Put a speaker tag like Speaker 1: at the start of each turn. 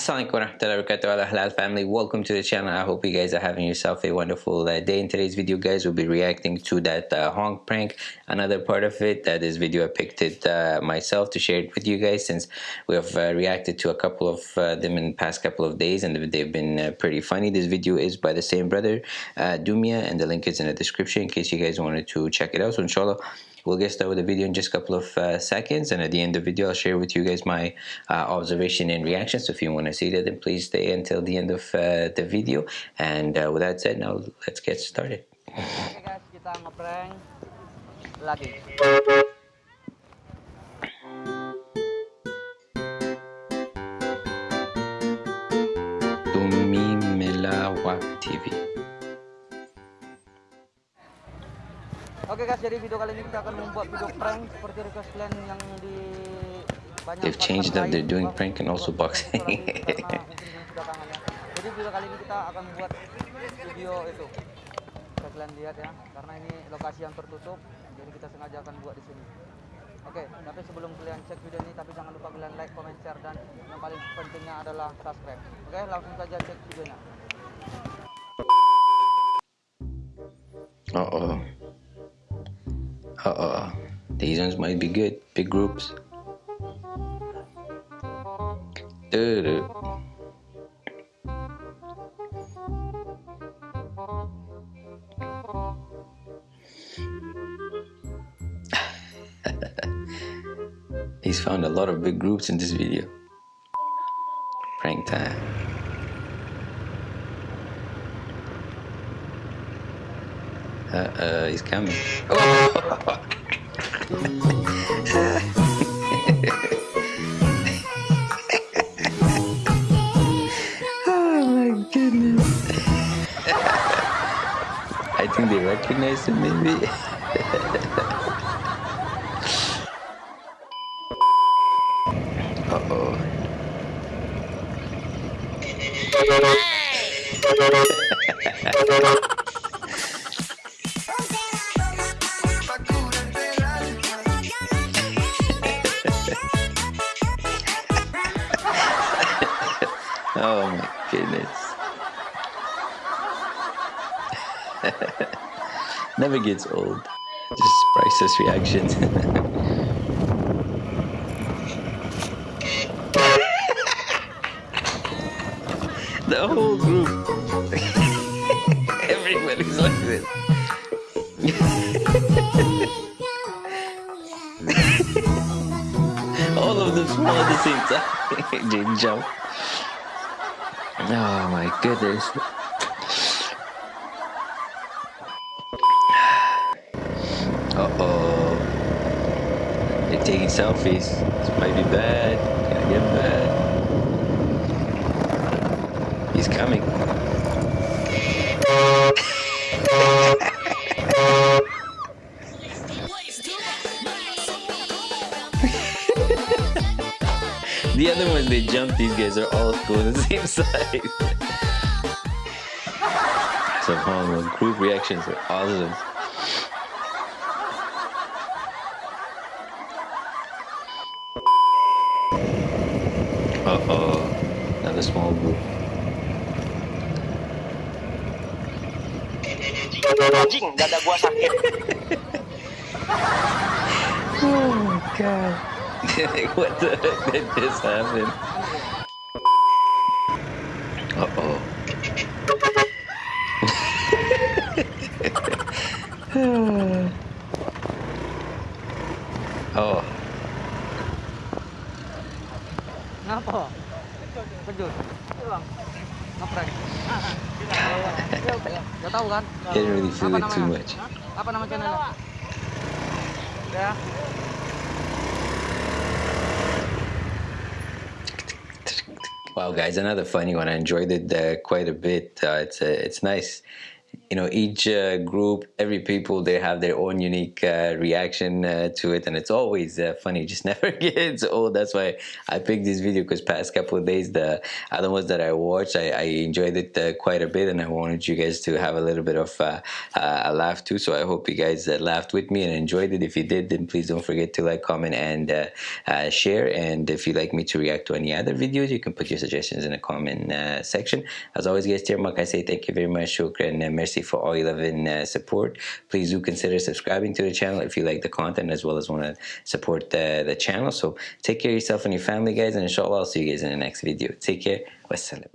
Speaker 1: Assalamualaikum warahmatullahi wabarakatuh halal family. Welcome to the channel. I hope you guys are having yourself a wonderful uh, day. In today's video guys we'll be reacting to that uh, honk prank. Another part of it uh, this video I picked it uh, myself to share it with you guys since we have uh, reacted to a couple of uh, them in the past couple of days and they've been pretty funny. This video is by the same brother Dumia and the link is in the description in case you guys wanted to check it out. So inshallah we'll get started with the video in just a couple of uh, seconds and at the end of the video I'll share with you guys my uh, observation and reaction so if you want to see that then please stay until the end of uh, the video. And uh, with that said now let's get started.
Speaker 2: Okay guys kita ngeprank lagi
Speaker 1: TV
Speaker 2: Oke guys, jadi video kali ini kita akan membuat video prank seperti request kalian yang di
Speaker 1: banyak They've changed up, they're doing prank and also boxing.
Speaker 2: jadi video kali ini kita akan membuat video itu. Bisa kalian lihat ya, karena ini lokasi yang tertutup, jadi kita sengaja akan buat di sini. Oke, tapi sebelum kalian cek video ini, tapi jangan lupa kalian like, comment, share, dan yang paling pentingnya adalah subscribe. Oke, langsung saja cek videonya.
Speaker 1: Uh oh. Uh-oh. These ones might be good. Big groups. Dude. He's found a lot of big groups in this video. Prank time. Uh, uh, he's coming. Oh! oh my goodness. I think they recognize him maybe. Uh-oh. Oh my goodness. Never gets old. Just priceless reaction. the whole group. Everybody's like this. All of them fall at the same time. Jane jump. Oh my goodness. Uh-oh. They're taking selfies. This might be bad. Gonna get bad. He's coming. They jump, these guys are all going the same size. so horrible. Group reactions are awesome. Uh-oh. Another small group. oh god. what the heck did just happen? Uh-oh. oh.
Speaker 2: Ngapa? Kejut. Ngeprank. Gak tahu kan?
Speaker 1: Didn't really feel it too much.
Speaker 2: Apa nama channelnya? Ya.
Speaker 1: Wow, guys, another funny one. I enjoyed it uh, quite a bit. Uh, it's uh, it's nice. You know each uh, group every people they have their own unique uh, reaction uh, to it and it's always uh, funny. Just never gets old. That's why i picked this video because past couple of days the other ones that i watched i, I enjoyed it uh, quite a bit and i wanted you guys to have a little bit of uh, a laugh too. So i hope you guys laughed with me and enjoyed it. If you did then please don't forget to like comment and share. And if you'd like me to react to any other videos you can put your suggestions in the comment section. As always guys dear mark i say thank you very much shukran and merci for all your love and uh, support. Please do consider subscribing to the channel if you like the content as well as want to support the, the channel. So take care of yourself and your family, guys, and inshallah, I'll see you guys in the next video. Take care. Wassalam.